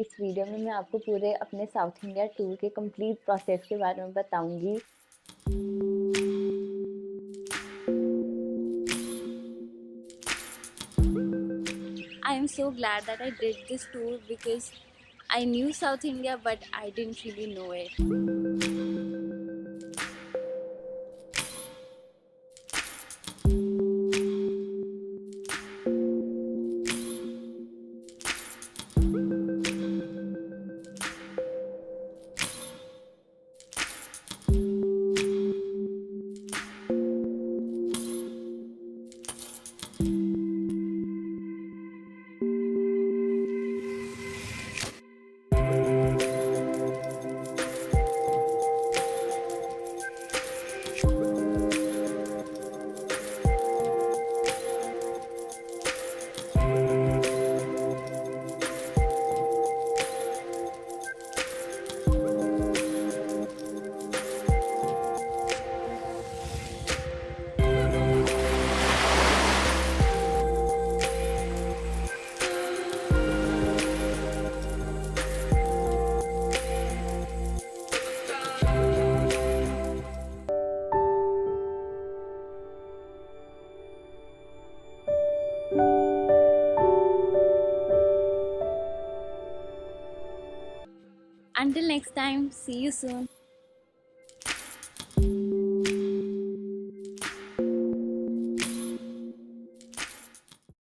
इस वीडियो में मैं आपको पूरे अपने साउथ इंडिया टूर के कंप्लीट प्रोसेस के बारे में बताऊँगी। I am so glad that I did this tour because I knew South India but I didn't really know it Until next time, see you soon.